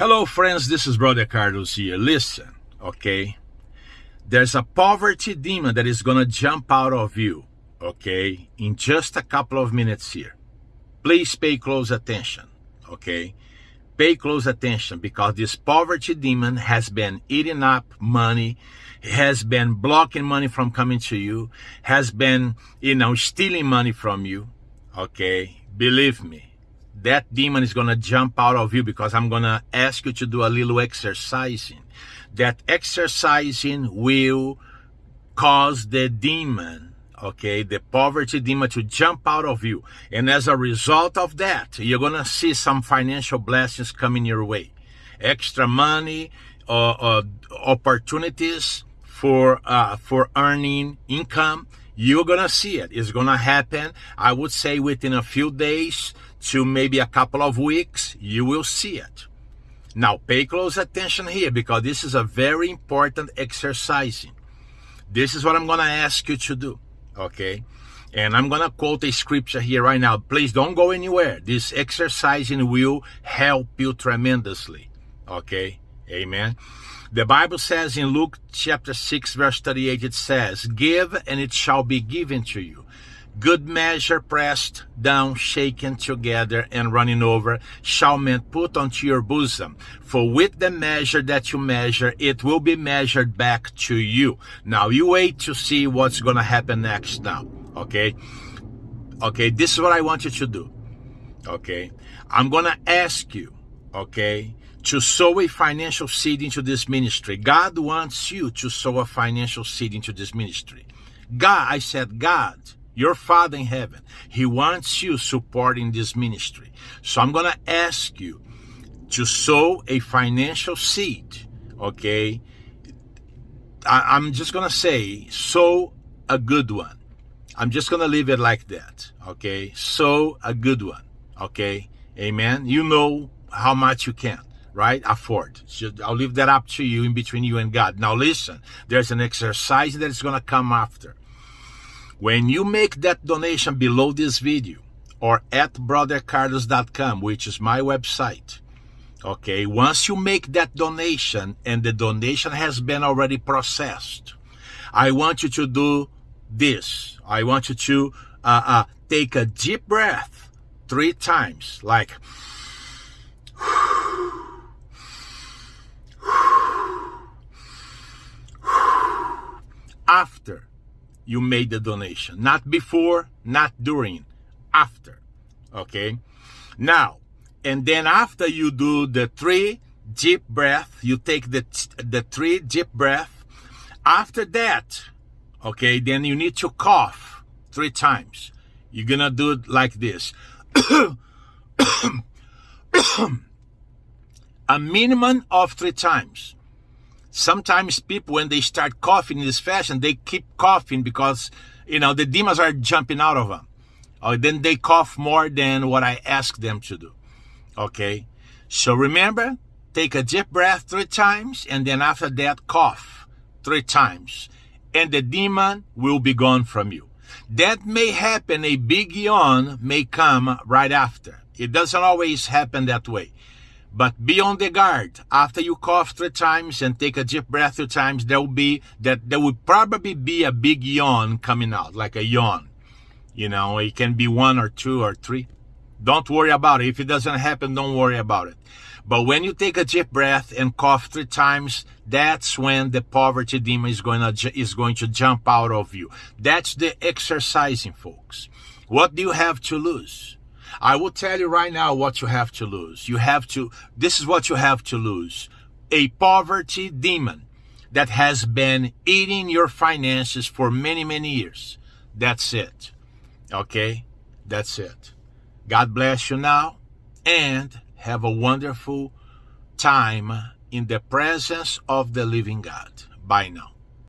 Hello, friends. This is Brother Carlos here. Listen, okay? There's a poverty demon that is going to jump out of you, okay, in just a couple of minutes here. Please pay close attention, okay? Pay close attention because this poverty demon has been eating up money, has been blocking money from coming to you, has been, you know, stealing money from you, okay? Believe me that demon is going to jump out of you because I'm going to ask you to do a little exercising. That exercising will cause the demon, okay, the poverty demon to jump out of you. And as a result of that, you're going to see some financial blessings coming your way. Extra money, uh, uh, opportunities for, uh, for earning income. You're going to see it. It's going to happen, I would say, within a few days to maybe a couple of weeks, you will see it. Now, pay close attention here because this is a very important exercising. This is what I'm going to ask you to do, okay? And I'm going to quote a scripture here right now. Please don't go anywhere. This exercising will help you tremendously, okay? Amen. The Bible says in Luke chapter 6, verse 38, it says, Give and it shall be given to you good measure pressed down, shaken together, and running over, shall men put unto your bosom. For with the measure that you measure, it will be measured back to you. Now you wait to see what's gonna happen next now. Okay? Okay, this is what I want you to do. Okay? I'm gonna ask you, okay, to sow a financial seed into this ministry. God wants you to sow a financial seed into this ministry. God, I said, God your Father in heaven, He wants you supporting this ministry. So I'm going to ask you to sow a financial seed, okay? I, am just going to say, sow a good one. I'm just going to leave it like that, okay? Sow a good one, okay? Amen. You know how much you can right? Afford. So I'll leave that up to you in between you and God. Now listen, there's an exercise that is going to come after. When you make that donation below this video or at brothercarlos.com, which is my website, okay, once you make that donation and the donation has been already processed, I want you to do this. I want you to uh, uh, take a deep breath three times, like, after you made the donation. Not before, not during, after. Okay? Now, and then after you do the three deep breath, you take the, the three deep breath. After that, okay, then you need to cough three times. You're gonna do it like this. A minimum of three times sometimes people when they start coughing in this fashion they keep coughing because you know the demons are jumping out of them. Or then they cough more than what i ask them to do. Okay? So remember take a deep breath three times and then after that cough three times and the demon will be gone from you. That may happen a big yawn may come right after. It doesn't always happen that way but be on the guard. After you cough three times and take a deep breath three times, there will be that there will probably be a big yawn coming out, like a yawn. You know, it can be one or two or three. Don't worry about it. If it doesn't happen, don't worry about it. But when you take a deep breath and cough three times, that's when the poverty demon is going to is going to jump out of you. That's the exercising, folks. What do you have to lose? I will tell you right now what you have to lose. You have to, this is what you have to lose. A poverty demon that has been eating your finances for many, many years. That's it. Okay? That's it. God bless you now and have a wonderful time in the presence of the living God. Bye now.